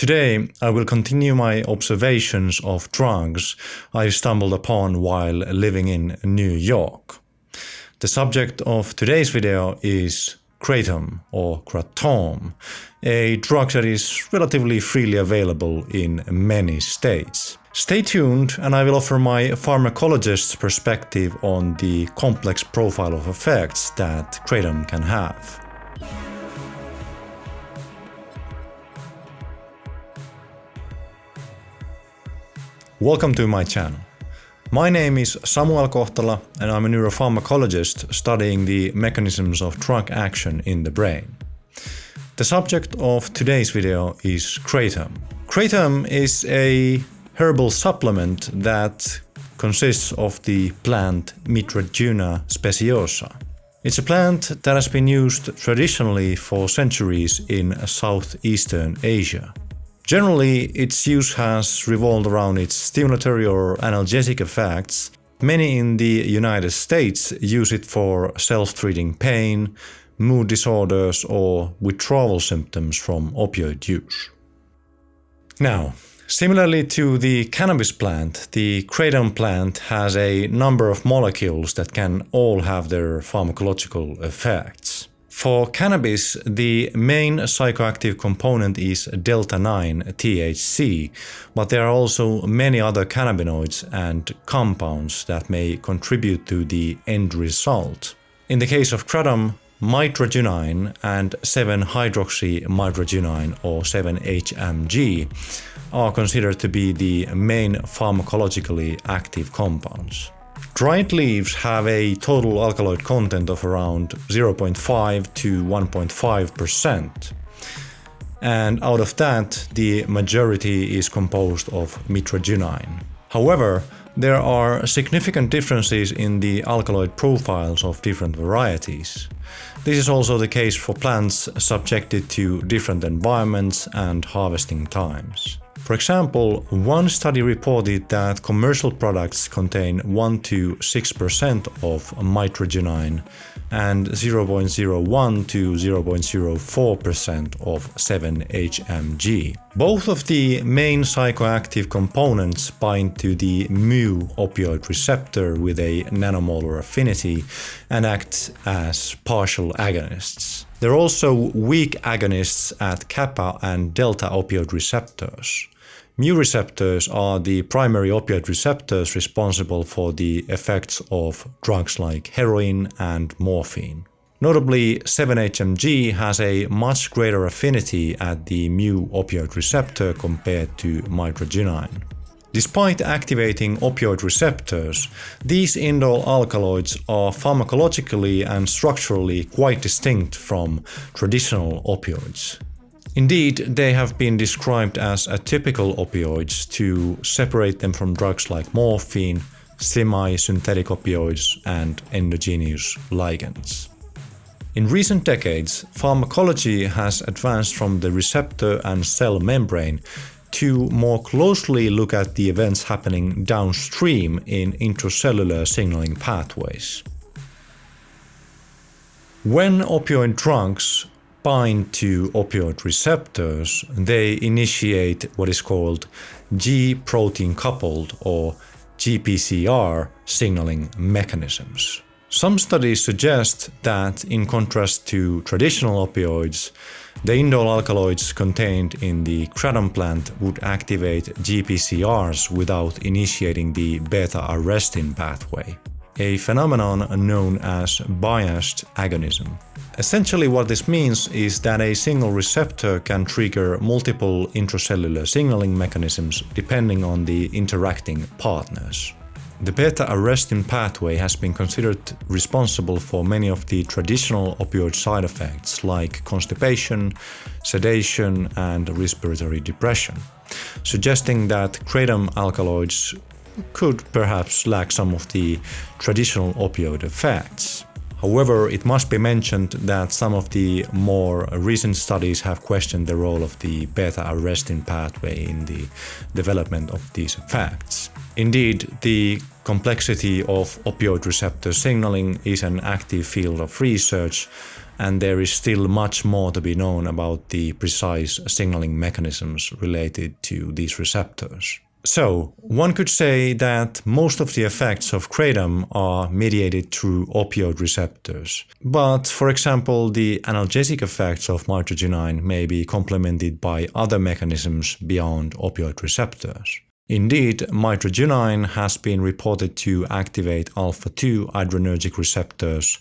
Today I will continue my observations of drugs I stumbled upon while living in New York. The subject of today's video is kratom or kratom, a drug that is relatively freely available in many states. Stay tuned and I will offer my pharmacologist's perspective on the complex profile of effects that kratom can have. Welcome to my channel. My name is Samuel Kohtala and I'm a neuropharmacologist studying the mechanisms of drug action in the brain. The subject of today's video is kratom. Kratom is a herbal supplement that consists of the plant Mitragyna speciosa. It's a plant that has been used traditionally for centuries in southeastern Asia. Generally, its use has revolved around its stimulatory or analgesic effects. Many in the United States use it for self-treating pain, mood disorders or withdrawal symptoms from opioid use. Now, similarly to the cannabis plant, the kratom plant has a number of molecules that can all have their pharmacological effects. For cannabis, the main psychoactive component is delta-9 THC, but there are also many other cannabinoids and compounds that may contribute to the end result. In the case of kratom, mitragynine and 7-hydroxymitragynine or 7-HMG are considered to be the main pharmacologically active compounds. Dried leaves have a total alkaloid content of around 0.5 to 1.5%. And out of that, the majority is composed of mitragynine. However, there are significant differences in the alkaloid profiles of different varieties. This is also the case for plants subjected to different environments and harvesting times. For example, one study reported that commercial products contain 1 to 6% of mitragynine and 0.01 to 0.04% of 7-HMG. Both of the main psychoactive components bind to the mu opioid receptor with a nanomolar affinity and act as partial agonists. They're also weak agonists at kappa and delta opioid receptors. Mu receptors are the primary opioid receptors responsible for the effects of drugs like heroin and morphine. Notably, 7-HMG has a much greater affinity at the mu opioid receptor compared to mitragynine. Despite activating opioid receptors, these indole alkaloids are pharmacologically and structurally quite distinct from traditional opioids. Indeed, they have been described as atypical opioids to separate them from drugs like morphine, semi-synthetic opioids and endogenous ligands. In recent decades, pharmacology has advanced from the receptor and cell membrane to more closely look at the events happening downstream in intracellular signaling pathways. When opioid drugs bind to opioid receptors, they initiate what is called G-protein coupled or GPCR signaling mechanisms. Some studies suggest that, in contrast to traditional opioids, the indole alkaloids contained in the kratom plant would activate GPCRs without initiating the beta-arrestin pathway, a phenomenon known as biased agonism. Essentially what this means is that a single receptor can trigger multiple intracellular signaling mechanisms depending on the interacting partners. The beta-arrestin pathway has been considered responsible for many of the traditional opioid side effects like constipation, sedation and respiratory depression, suggesting that kratom alkaloids could perhaps lack some of the traditional opioid effects. However, it must be mentioned that some of the more recent studies have questioned the role of the beta-arrestin pathway in the development of these effects. Indeed, the complexity of opioid receptor signaling is an active field of research and there is still much more to be known about the precise signaling mechanisms related to these receptors. So, one could say that most of the effects of kratom are mediated through opioid receptors. But, for example, the analgesic effects of mitragynine may be complemented by other mechanisms beyond opioid receptors. Indeed, mitragynine has been reported to activate alpha-2 adrenergic receptors,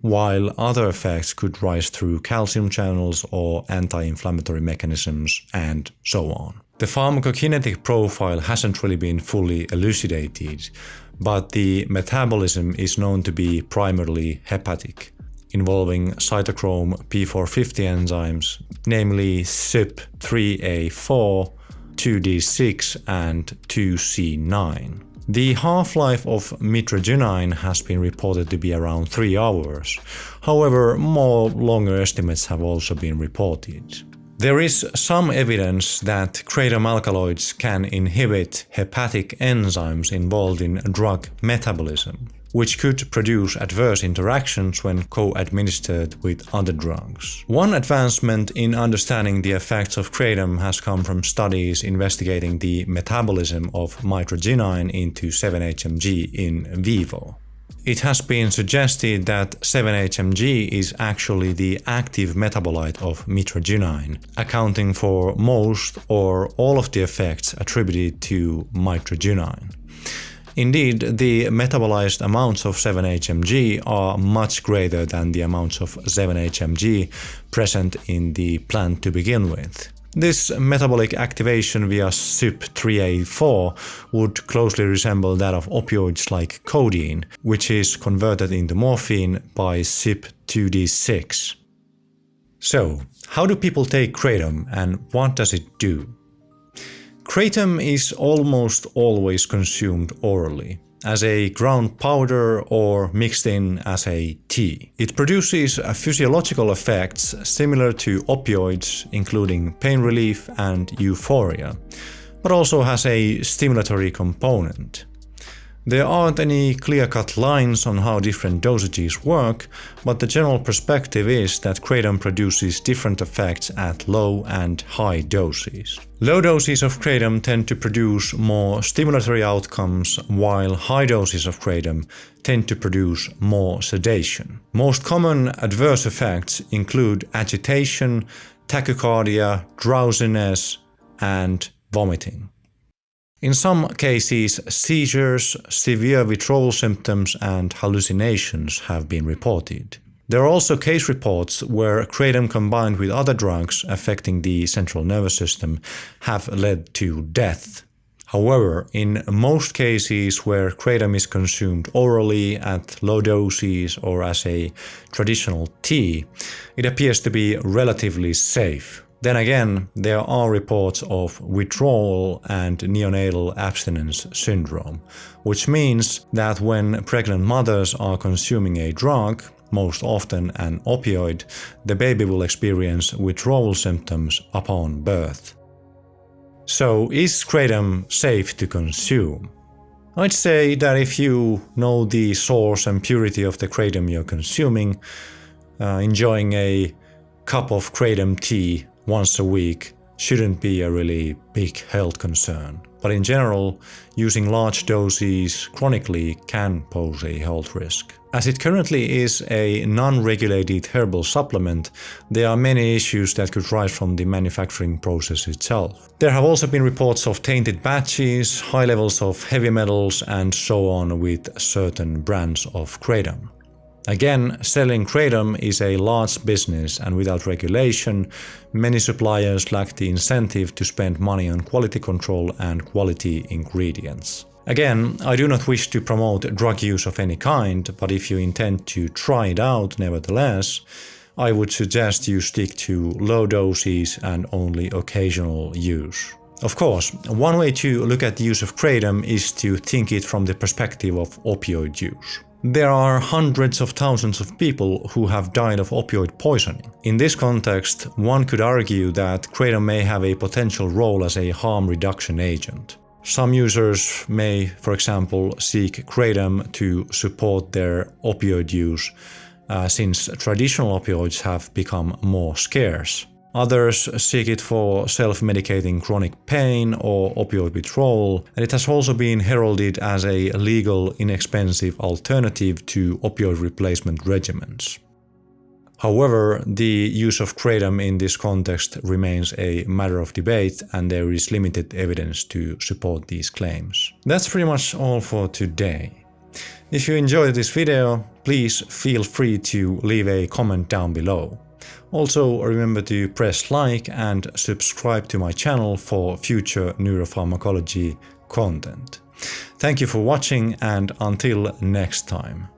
while other effects could rise through calcium channels or anti-inflammatory mechanisms, and so on. The pharmacokinetic profile hasn't really been fully elucidated, but the metabolism is known to be primarily hepatic, involving cytochrome P450 enzymes, namely CYP3A4, 2D6 and 2C9. The half-life of mitragynine has been reported to be around 3 hours, however more longer estimates have also been reported. There is some evidence that kratom alkaloids can inhibit hepatic enzymes involved in drug metabolism, which could produce adverse interactions when co-administered with other drugs. One advancement in understanding the effects of kratom has come from studies investigating the metabolism of mitragynine into 7-HMG in vivo. It has been suggested that 7-HMG is actually the active metabolite of mitragynine, accounting for most or all of the effects attributed to mitragynine. Indeed, the metabolized amounts of 7-HMG are much greater than the amounts of 7-HMG present in the plant to begin with. This metabolic activation via CYP3A4 would closely resemble that of opioids like codeine, which is converted into morphine by CYP2D6. So, how do people take kratom and what does it do? Kratom is almost always consumed orally as a ground powder or mixed in as a tea. It produces physiological effects similar to opioids, including pain relief and euphoria, but also has a stimulatory component. There aren't any clear-cut lines on how different dosages work, but the general perspective is that kratom produces different effects at low and high doses. Low doses of kratom tend to produce more stimulatory outcomes, while high doses of kratom tend to produce more sedation. Most common adverse effects include agitation, tachycardia, drowsiness, and vomiting. In some cases, seizures, severe withdrawal symptoms and hallucinations have been reported. There are also case reports where kratom combined with other drugs affecting the central nervous system have led to death. However, in most cases where kratom is consumed orally at low doses or as a traditional tea, it appears to be relatively safe. Then again, there are reports of withdrawal and neonatal abstinence syndrome, which means that when pregnant mothers are consuming a drug, most often an opioid, the baby will experience withdrawal symptoms upon birth. So is kratom safe to consume? I'd say that if you know the source and purity of the kratom you're consuming, uh, enjoying a cup of kratom tea once a week shouldn't be a really big health concern. But in general, using large doses chronically can pose a health risk. As it currently is a non-regulated herbal supplement, there are many issues that could rise from the manufacturing process itself. There have also been reports of tainted batches, high levels of heavy metals and so on with certain brands of kratom. Again, selling kratom is a large business and without regulation, many suppliers lack the incentive to spend money on quality control and quality ingredients. Again, I do not wish to promote drug use of any kind, but if you intend to try it out nevertheless, I would suggest you stick to low doses and only occasional use. Of course, one way to look at the use of kratom is to think it from the perspective of opioid use. There are hundreds of thousands of people who have died of opioid poisoning. In this context, one could argue that kratom may have a potential role as a harm reduction agent. Some users may, for example, seek kratom to support their opioid use uh, since traditional opioids have become more scarce. Others seek it for self-medicating chronic pain or opioid withdrawal, and it has also been heralded as a legal, inexpensive alternative to opioid replacement regimens. However, the use of kratom in this context remains a matter of debate and there is limited evidence to support these claims. That's pretty much all for today. If you enjoyed this video, please feel free to leave a comment down below. Also remember to press like and subscribe to my channel for future neuropharmacology content. Thank you for watching and until next time.